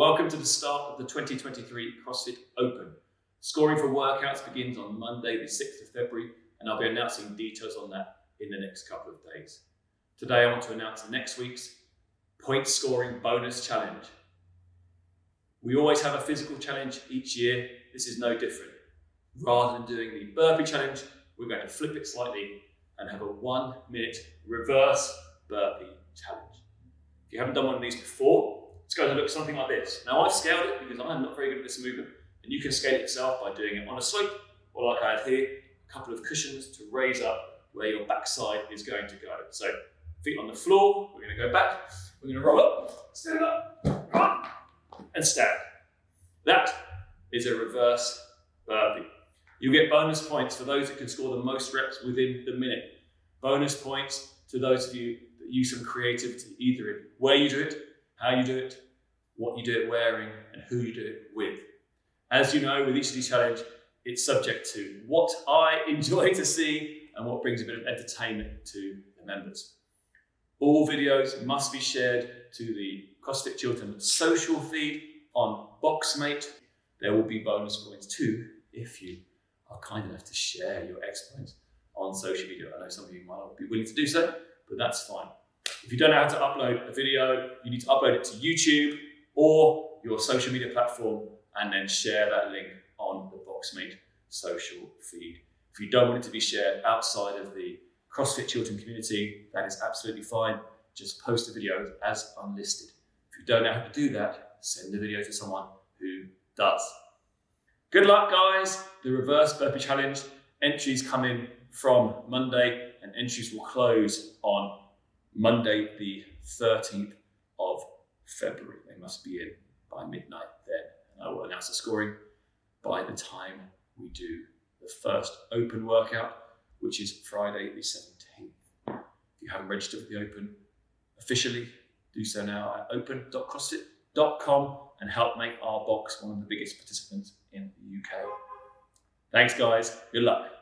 Welcome to the start of the 2023 CrossFit Open. Scoring for workouts begins on Monday, the 6th of February, and I'll be announcing details on that in the next couple of days. Today, I want to announce next week's point scoring bonus challenge. We always have a physical challenge each year. This is no different. Rather than doing the burpee challenge, we're going to flip it slightly and have a one minute reverse burpee challenge. If you haven't done one of these before, it's going to look something like this. Now I've scaled it because I'm not very good at this movement and you can scale it yourself by doing it on a slope or like I have here, a couple of cushions to raise up where your backside is going to go. So feet on the floor, we're going to go back, we're going to roll up, stand up, and stand. That is a reverse burpee. You'll get bonus points for those that can score the most reps within the minute. Bonus points to those of you that use some creativity, either in where you do it, how you do it, what you do it wearing, and who you do it with. As you know, with each of these challenges, it's subject to what I enjoy to see and what brings a bit of entertainment to the members. All videos must be shared to the CrossFit Chiltern social feed on Boxmate. There will be bonus points too if you are kind enough to share your exploits on social media. I know some of you might not be willing to do so, but that's fine. If you don't know how to upload a video, you need to upload it to YouTube or your social media platform and then share that link on the Boxmate social feed. If you don't want it to be shared outside of the CrossFit Chiltern community, that is absolutely fine. Just post the video as unlisted. If you don't know how to do that, send the video to someone who does. Good luck, guys. The reverse burpee challenge entries come in from Monday and entries will close on Monday, the 13th of February. They must be in by midnight then. And I will announce the scoring by the time we do the first open workout, which is Friday, the 17th. If you haven't registered for the open officially, do so now at open.crossfit.com and help make our box one of the biggest participants in the UK. Thanks, guys. Good luck.